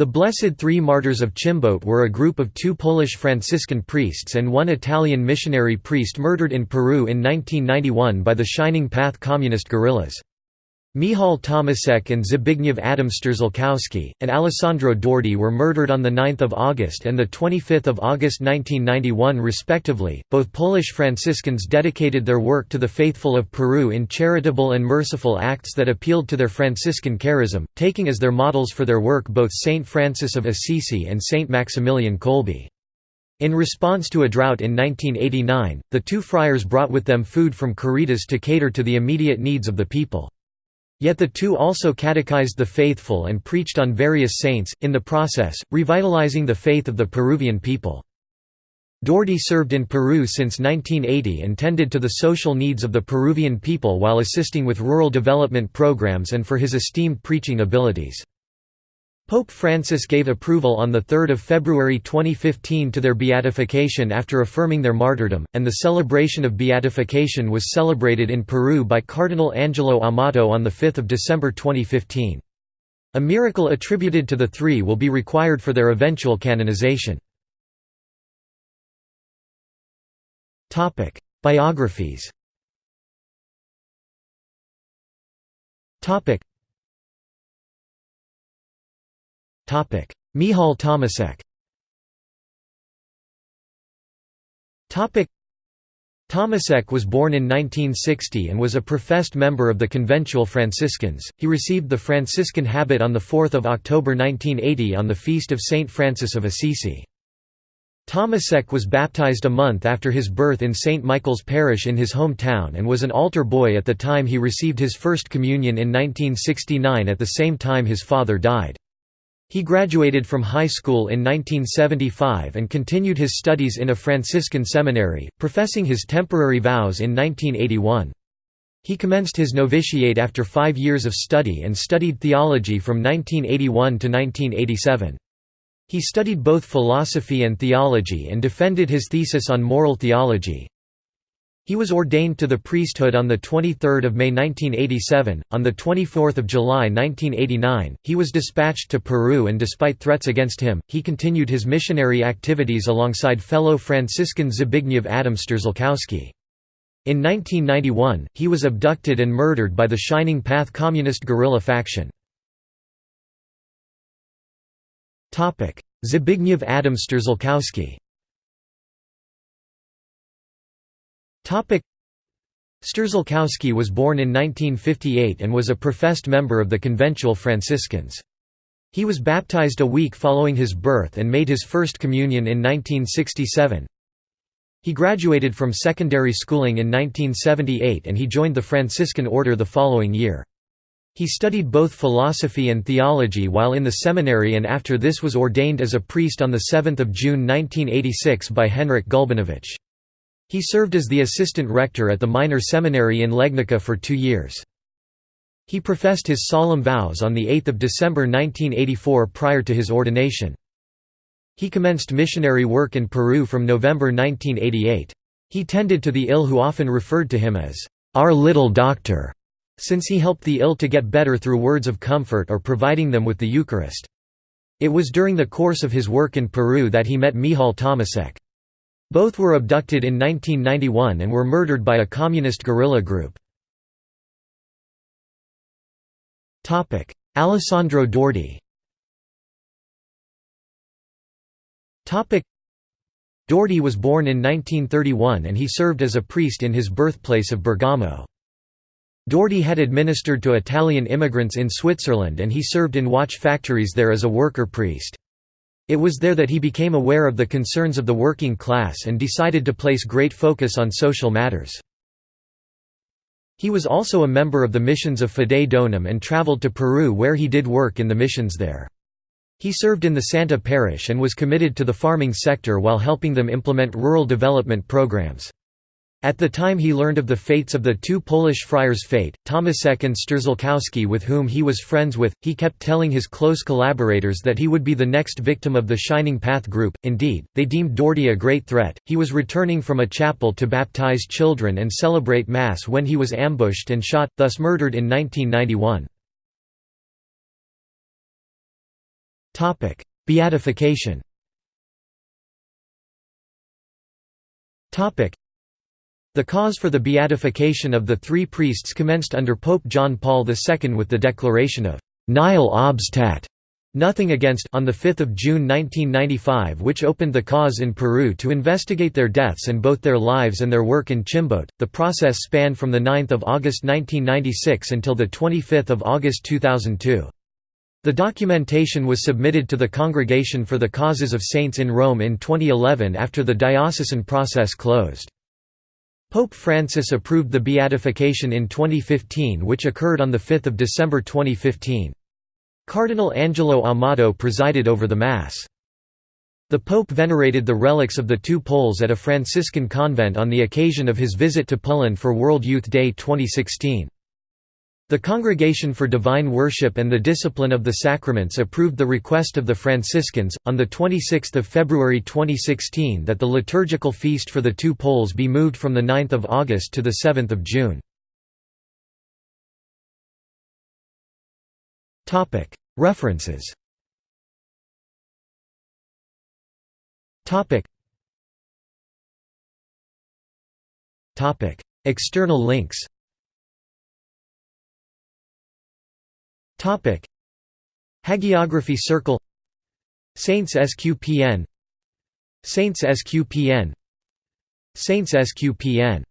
The Blessed Three Martyrs of Chimbote were a group of two Polish Franciscan priests and one Italian missionary priest murdered in Peru in 1991 by the Shining Path communist guerrillas. Michał Tomaszek and Zbigniew Adam Strzalkowski, and Alessandro Dordi were murdered on 9 August and 25 August 1991 respectively. Both Polish Franciscans dedicated their work to the faithful of Peru in charitable and merciful acts that appealed to their Franciscan charism, taking as their models for their work both Saint Francis of Assisi and Saint Maximilian Kolbe. In response to a drought in 1989, the two friars brought with them food from Caritas to cater to the immediate needs of the people. Yet the two also catechized the faithful and preached on various saints, in the process, revitalizing the faith of the Peruvian people. Dordi served in Peru since 1980 and tended to the social needs of the Peruvian people while assisting with rural development programs and for his esteemed preaching abilities. Pope Francis gave approval on 3 February 2015 to their beatification after affirming their martyrdom, and the celebration of beatification was celebrated in Peru by Cardinal Angelo Amato on 5 December 2015. A miracle attributed to the three will be required for their eventual canonization. Biographies Michał Tomaszek Tomaszek was born in 1960 and was a professed member of the Conventual Franciscans. He received the Franciscan habit on 4 October 1980 on the feast of Saint Francis of Assisi. Tomaszek was baptized a month after his birth in St. Michael's Parish in his hometown and was an altar boy at the time he received his first communion in 1969 at the same time his father died. He graduated from high school in 1975 and continued his studies in a Franciscan seminary, professing his temporary vows in 1981. He commenced his novitiate after five years of study and studied theology from 1981 to 1987. He studied both philosophy and theology and defended his thesis on moral theology. He was ordained to the priesthood on 23 May 1987. On 24 July 1989, he was dispatched to Peru and despite threats against him, he continued his missionary activities alongside fellow Franciscan Zbigniew Adam Strzalkowski. In 1991, he was abducted and murdered by the Shining Path communist guerrilla faction. Zbigniew Adam Strzalkowski Strzalkowski was born in 1958 and was a professed member of the Conventual Franciscans. He was baptized a week following his birth and made his first communion in 1967. He graduated from secondary schooling in 1978 and he joined the Franciscan order the following year. He studied both philosophy and theology while in the seminary and after this was ordained as a priest on 7 June 1986 by Henryk Gulbinowicz. He served as the assistant rector at the minor seminary in Legnica for two years. He professed his solemn vows on 8 December 1984 prior to his ordination. He commenced missionary work in Peru from November 1988. He tended to the ill who often referred to him as, "...our little doctor", since he helped the ill to get better through words of comfort or providing them with the Eucharist. It was during the course of his work in Peru that he met Michał Tomaszek. Both were abducted in 1991 and were murdered by a communist guerrilla group. Alessandro Dordi Dordi was born in 1931 and he served as a priest in his birthplace of Bergamo. Dordi had administered to Italian immigrants in Switzerland and he served in watch factories there as a worker priest. It was there that he became aware of the concerns of the working class and decided to place great focus on social matters. He was also a member of the missions of Fidei Donum and traveled to Peru where he did work in the missions there. He served in the Santa Parish and was committed to the farming sector while helping them implement rural development programs. At the time he learned of the fates of the two Polish friars' fate, Tomaszek and Strzalkowski with whom he was friends with, he kept telling his close collaborators that he would be the next victim of the Shining Path group, indeed, they deemed Dordi a great threat. He was returning from a chapel to baptize children and celebrate Mass when he was ambushed and shot, thus murdered in 1991. Beatification the cause for the beatification of the three priests commenced under Pope John Paul II with the declaration of «nihil obstat» Nothing Against on 5 June 1995 which opened the cause in Peru to investigate their deaths and both their lives and their work in Chimbote. The process spanned from 9 August 1996 until 25 August 2002. The documentation was submitted to the Congregation for the Causes of Saints in Rome in 2011 after the diocesan process closed. Pope Francis approved the beatification in 2015 which occurred on 5 December 2015. Cardinal Angelo Amato presided over the Mass. The Pope venerated the relics of the two Poles at a Franciscan convent on the occasion of his visit to Poland for World Youth Day 2016. The Congregation for Divine Worship and the Discipline of the Sacraments approved the request of the Franciscans, on 26 February 2016 that the liturgical feast for the two Poles be moved from 9 August to 7 June. References. External links Hagiography Circle. Saints SQPN Saints SQPN Saints SQPN